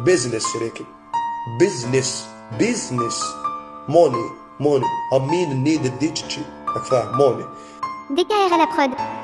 business شريكي business business. Money money. I mean need الديتشي هاك money. DKR à prod.